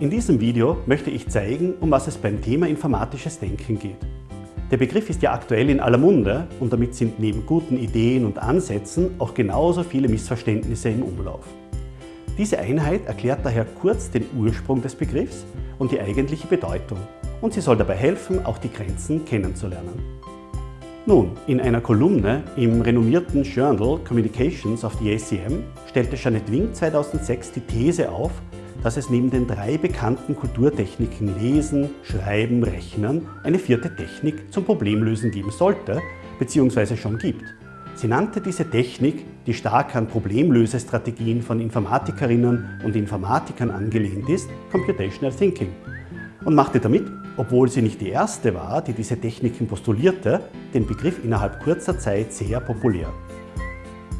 In diesem Video möchte ich zeigen, um was es beim Thema informatisches Denken geht. Der Begriff ist ja aktuell in aller Munde und damit sind neben guten Ideen und Ansätzen auch genauso viele Missverständnisse im Umlauf. Diese Einheit erklärt daher kurz den Ursprung des Begriffs und die eigentliche Bedeutung und sie soll dabei helfen, auch die Grenzen kennenzulernen. Nun, in einer Kolumne im renommierten Journal Communications of the ACM stellte Janet Wing 2006 die These auf, dass es neben den drei bekannten Kulturtechniken Lesen, Schreiben, Rechnen eine vierte Technik zum Problemlösen geben sollte bzw. schon gibt. Sie nannte diese Technik, die stark an Problemlösestrategien von Informatikerinnen und Informatikern angelehnt ist, Computational Thinking und machte damit, obwohl sie nicht die erste war, die diese Techniken postulierte, den Begriff innerhalb kurzer Zeit sehr populär.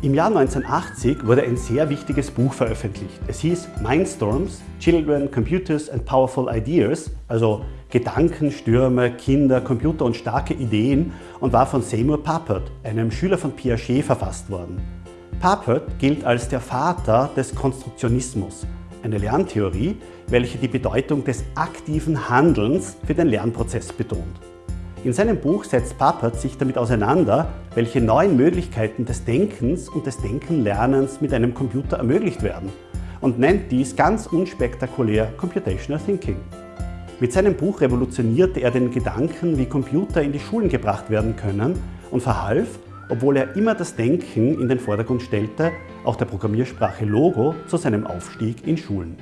Im Jahr 1980 wurde ein sehr wichtiges Buch veröffentlicht. Es hieß Mindstorms, Children, Computers and Powerful Ideas, also Gedankenstürme, Kinder, Computer und starke Ideen und war von Seymour Papert, einem Schüler von Piaget, verfasst worden. Papert gilt als der Vater des Konstruktionismus, eine Lerntheorie, welche die Bedeutung des aktiven Handelns für den Lernprozess betont. In seinem Buch setzt Papert sich damit auseinander, welche neuen Möglichkeiten des Denkens und des Denkenlernens mit einem Computer ermöglicht werden und nennt dies ganz unspektakulär Computational Thinking. Mit seinem Buch revolutionierte er den Gedanken, wie Computer in die Schulen gebracht werden können und verhalf, obwohl er immer das Denken in den Vordergrund stellte, auch der Programmiersprache Logo zu seinem Aufstieg in Schulen.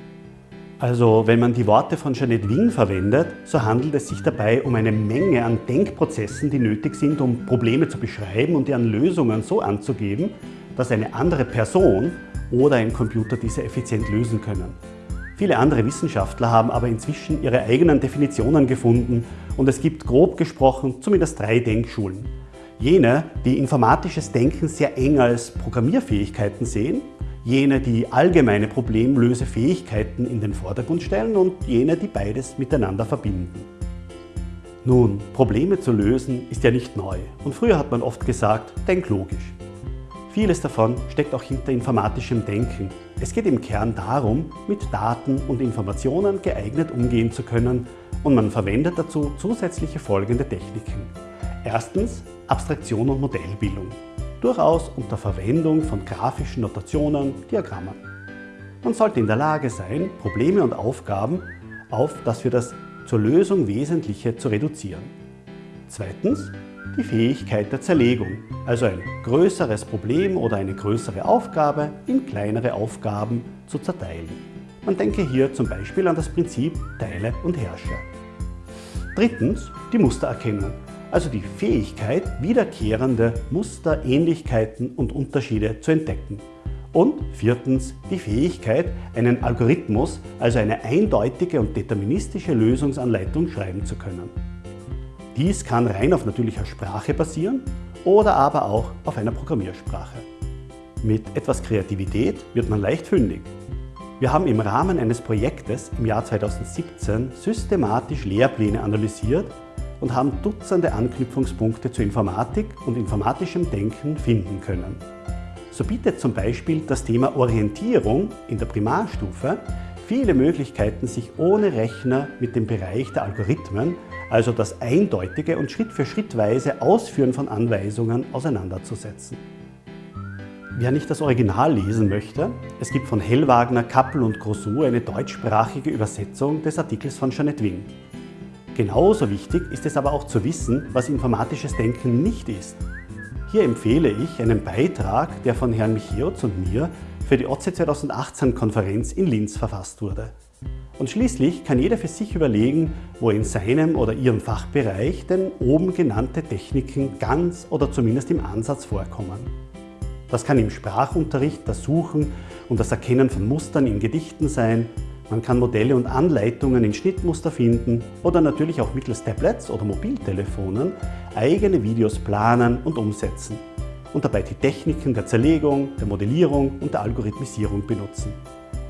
Also wenn man die Worte von Janet Wing verwendet, so handelt es sich dabei um eine Menge an Denkprozessen, die nötig sind, um Probleme zu beschreiben und deren Lösungen so anzugeben, dass eine andere Person oder ein Computer diese effizient lösen können. Viele andere Wissenschaftler haben aber inzwischen ihre eigenen Definitionen gefunden und es gibt grob gesprochen zumindest drei Denkschulen. Jene, die informatisches Denken sehr eng als Programmierfähigkeiten sehen, jene, die allgemeine Problemlösefähigkeiten in den Vordergrund stellen und jene, die beides miteinander verbinden. Nun, Probleme zu lösen ist ja nicht neu und früher hat man oft gesagt, denk logisch. Vieles davon steckt auch hinter informatischem Denken. Es geht im Kern darum, mit Daten und Informationen geeignet umgehen zu können und man verwendet dazu zusätzliche folgende Techniken. Erstens Abstraktion und Modellbildung durchaus unter Verwendung von grafischen Notationen, Diagrammen. Man sollte in der Lage sein, Probleme und Aufgaben auf das für das zur Lösung Wesentliche zu reduzieren. Zweitens die Fähigkeit der Zerlegung, also ein größeres Problem oder eine größere Aufgabe in kleinere Aufgaben zu zerteilen. Man denke hier zum Beispiel an das Prinzip Teile und Herrsche. Drittens die Mustererkennung, also die Fähigkeit, wiederkehrende Muster, Ähnlichkeiten und Unterschiede zu entdecken. Und viertens die Fähigkeit, einen Algorithmus, also eine eindeutige und deterministische Lösungsanleitung schreiben zu können. Dies kann rein auf natürlicher Sprache basieren oder aber auch auf einer Programmiersprache. Mit etwas Kreativität wird man leicht fündig. Wir haben im Rahmen eines Projektes im Jahr 2017 systematisch Lehrpläne analysiert und haben Dutzende Anknüpfungspunkte zur Informatik und informatischem Denken finden können. So bietet zum Beispiel das Thema Orientierung in der Primarstufe viele Möglichkeiten, sich ohne Rechner mit dem Bereich der Algorithmen, also das eindeutige und Schritt für Schrittweise Ausführen von Anweisungen, auseinanderzusetzen. Wer nicht das Original lesen möchte, es gibt von Hellwagner, Kappel und Grosso eine deutschsprachige Übersetzung des Artikels von Jeanette Wing. Genauso wichtig ist es aber auch zu wissen, was informatisches Denken nicht ist. Hier empfehle ich einen Beitrag, der von Herrn Michiotz und mir für die OC 2018-Konferenz in Linz verfasst wurde. Und schließlich kann jeder für sich überlegen, wo in seinem oder ihrem Fachbereich denn oben genannte Techniken ganz oder zumindest im Ansatz vorkommen. Das kann im Sprachunterricht das Suchen und das Erkennen von Mustern in Gedichten sein, man kann Modelle und Anleitungen in Schnittmuster finden oder natürlich auch mittels Tablets oder Mobiltelefonen eigene Videos planen und umsetzen und dabei die Techniken der Zerlegung, der Modellierung und der Algorithmisierung benutzen.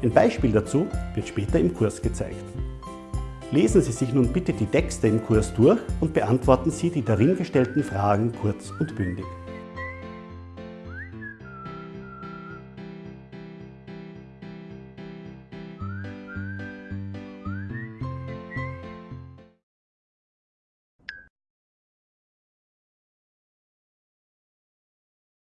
Ein Beispiel dazu wird später im Kurs gezeigt. Lesen Sie sich nun bitte die Texte im Kurs durch und beantworten Sie die darin gestellten Fragen kurz und bündig.